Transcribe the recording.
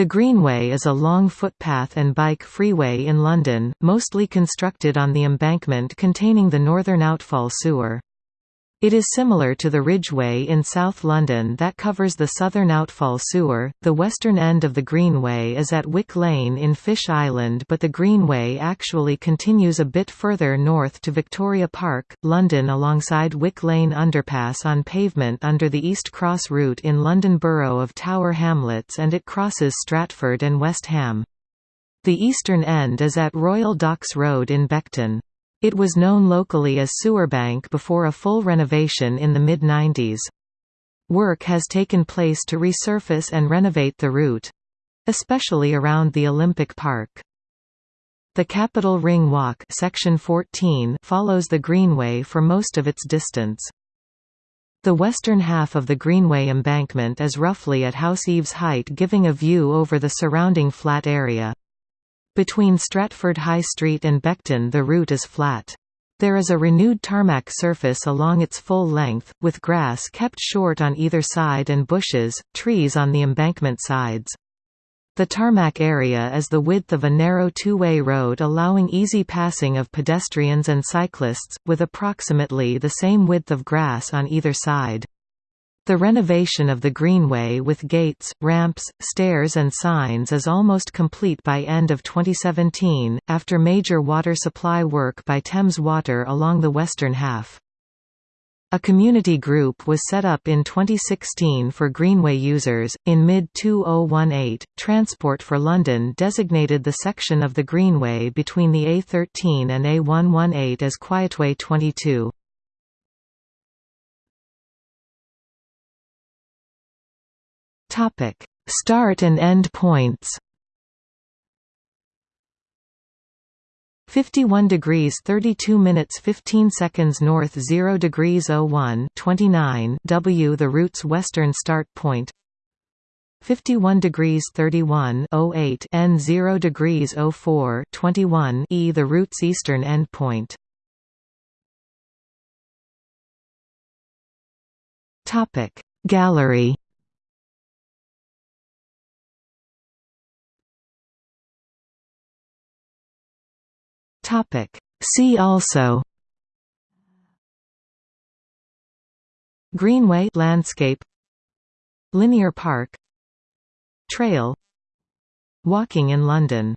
The Greenway is a long footpath and bike freeway in London, mostly constructed on the embankment containing the northern outfall sewer. It is similar to the Ridgeway in South London that covers the southern outfall sewer. The western end of the Greenway is at Wick Lane in Fish Island, but the Greenway actually continues a bit further north to Victoria Park, London alongside Wick Lane underpass on pavement under the East Cross route in London Borough of Tower Hamlets and it crosses Stratford and West Ham. The eastern end is at Royal Docks Road in Beckton. It was known locally as Sewerbank before a full renovation in the mid-90s. Work has taken place to resurface and renovate the route—especially around the Olympic Park. The Capital Ring Walk section 14 follows the Greenway for most of its distance. The western half of the Greenway embankment is roughly at House Eaves height giving a view over the surrounding flat area. Between Stratford High Street and Beckton the route is flat. There is a renewed tarmac surface along its full length, with grass kept short on either side and bushes, trees on the embankment sides. The tarmac area is the width of a narrow two-way road allowing easy passing of pedestrians and cyclists, with approximately the same width of grass on either side. The renovation of the Greenway with gates, ramps, stairs and signs is almost complete by end of 2017, after major water supply work by Thames Water along the western half. A community group was set up in 2016 for Greenway users. In mid 2018, Transport for London designated the section of the Greenway between the A13 and A118 as Quietway 22. Topic: Start and end points. 51 degrees 32 minutes 15 seconds north 0 degrees 01 29 W the route's western start point. 51 degrees 31 08 N 0 degrees 04 21 E the route's eastern end point. Topic. Gallery Topic. See also Greenway landscape Linear Park Trail Walking in London